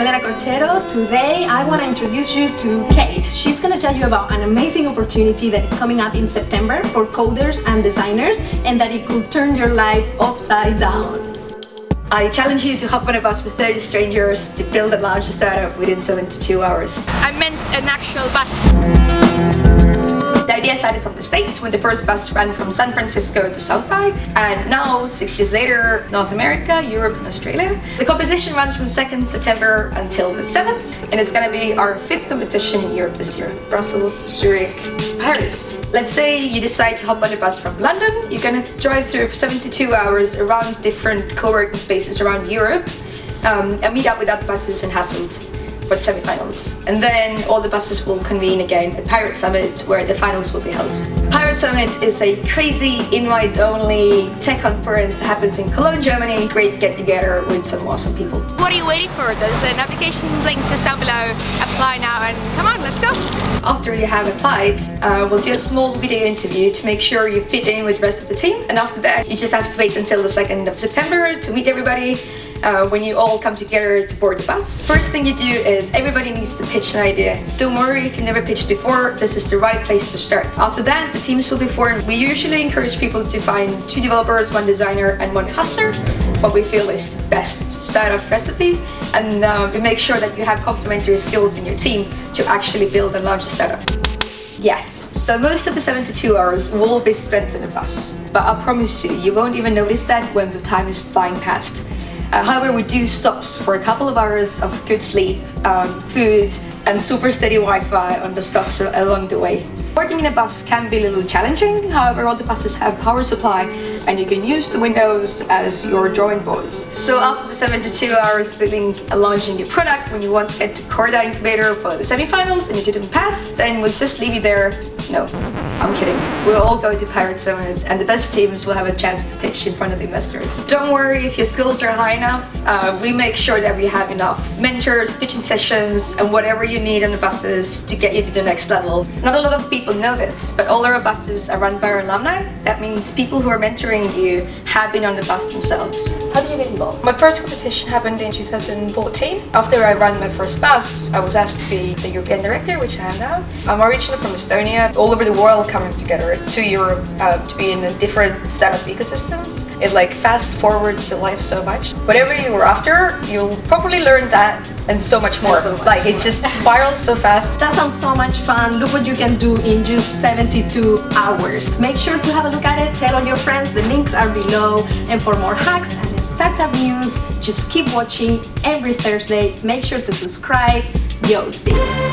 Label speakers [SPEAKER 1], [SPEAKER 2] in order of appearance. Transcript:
[SPEAKER 1] I'm Elena Corchero. Today I want to introduce you to Kate. She's going to tell you about an amazing opportunity that is coming up in September for coders and designers and that it could turn your life upside down. I challenge you to hop on a bus with 30 strangers to build and launch a startup within 72 hours.
[SPEAKER 2] I meant an actual bus.
[SPEAKER 1] Idea started from the States when the first bus ran from San Francisco to South by and now, six years later, North America, Europe and Australia. The competition runs from 2nd September until the 7th and it's gonna be our fifth competition in Europe this year. Brussels, Zurich, Paris. Let's say you decide to hop on a bus from London, you're gonna drive through 72 hours around different co-working spaces around Europe um, and meet up with other buses in Hasselt for the semi-finals. And then all the buses will convene again at Pirate Summit where the finals will be held. Pirate Summit is a crazy invite-only tech conference that happens in Cologne, Germany. Great get-together with some awesome people.
[SPEAKER 2] What are you waiting for? There's an application link just down below. Apply now and come on, let's go.
[SPEAKER 1] After you have applied, uh, we'll do a small video interview to make sure you fit in with the rest of the team. And after that, you just have to wait until the 2nd of September to meet everybody uh, when you all come together to board the bus. First thing you do is everybody needs to pitch an idea. Don't worry if you've never pitched before, this is the right place to start. After that, the teams will be formed. We usually encourage people to find two developers, one designer and one hustler, what we feel is the best startup recipe. And uh, we make sure that you have complementary skills in your team to actually build and launch a startup. Yes, so most of the 72 hours will be spent in a bus. But I promise you, you won't even notice that when the time is flying past. Uh, however, we do stops for a couple of hours of good sleep, um, food, and super steady Wi-Fi on the stops along the way. Working in a bus can be a little challenging, however all the buses have power supply and you can use the windows as your drawing boards. So after the 72 hours and launching your product, when you once get to Corda Incubator for the semi-finals and you didn't pass, then we'll just leave you there no, I'm kidding. We'll all go to Pirate Summit and the best teams will have a chance to pitch in front of investors. Don't worry if your skills are high enough. Uh, we make sure that we have enough mentors, pitching sessions, and whatever you need on the buses to get you to the next level. Not a lot of people know this, but all our buses are run by our alumni. That means people who are mentoring you have been on the bus themselves. How did you get involved? My first competition happened in 2014. After I ran my first bus, I was asked to be the European director, which I am now. I'm originally from Estonia all over the world coming together to Europe uh, to be in a different set of ecosystems. It like fast forwards your life so much. Whatever you were after, you'll probably learn that and so much more. So much like more. it just spirals so fast.
[SPEAKER 3] That sounds so much fun. Look what you can do in just 72 hours. Make sure to have a look at it. Tell all your friends. The links are below. And for more hacks and startup news, just keep watching every Thursday. Make sure to subscribe. Yo, Steve.